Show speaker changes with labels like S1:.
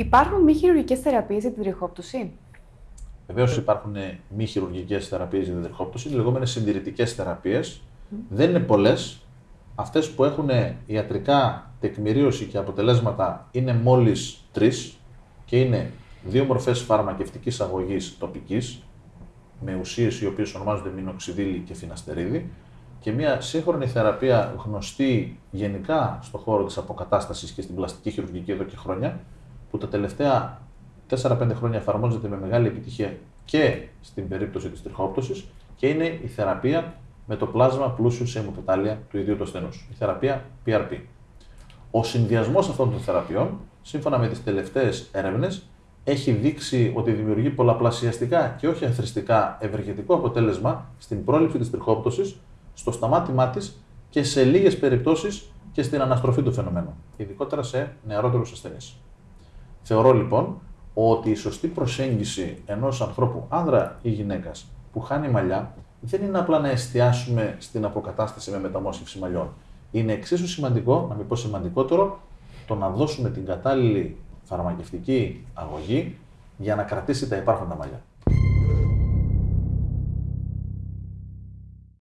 S1: Υπάρχουν μη χειρουργικές θεραπείες για την τριχόπτωση;
S2: Βεβαίως υπάρχουν μη χειρουργικές θεραπείες για την τριχόπτωση, οι λεγόμενες συντηρητικές θεραπείες. Δεν είναι πολλές. Αυτές που έχουν ιατρικά τεκμηρίωση και αποτελέσματα είναι μόλις τρεις και είναι δύο μορφές φαρμακευτικής αγωγής τοπικής, με ουσίες οι οποίες ονομάζονται μινοξιδίλη και φιναστερίδη, και μια σύγχρονη θεραπεία γνωστή γενικά στον χώρο της αποκατάστασης και στην πλαστική χειρουργική εδώ και χρόνια, που τα τελευταία 4-5 χρόνια εφαρμόζεται με μεγάλη επιτυχία και στην περίπτωση της τριχόπτωσης και είναι η θεραπεία με το πλάσμα πλούσιο σε αιμοπετάλια του ιδίου του ασθενούς. Η θεραπεία PRP. Ο συνδυασμός αυτών των θεραπείων, σύμφωνα με τις τελευταίες έρευνες, έχει δείξει ότι δημιουργεί πολλαπλασιαστικά και όχι αθρηστικά ευεργετικό αποτέλεσμα στην πρόληψη της τριχόπτωσης, στο σταμάτημά της και σε λίγες περιπτώσεις και στην αναστροφή του φαινομένου, ειδικότερα σε νεαρότερους ασθενείς. Θεωρώ λοιπόν ότι η σωστή προσέγγιση ενός ανθρώπου, άνδρα ή γυναίκας, που χάνει μαλλιά, δεν είναι απλά να εστιάσουμε στην αποκατάσταση με μεταμόσχευση μαλλιών. Είναι εξίσου σημαντικό, να μην πω σημαντικότερο, το να δώσουμε την κατάλληλη φαρμακευτική αγωγή για να κρατήσει τα υπάρχοντα μαλλιά.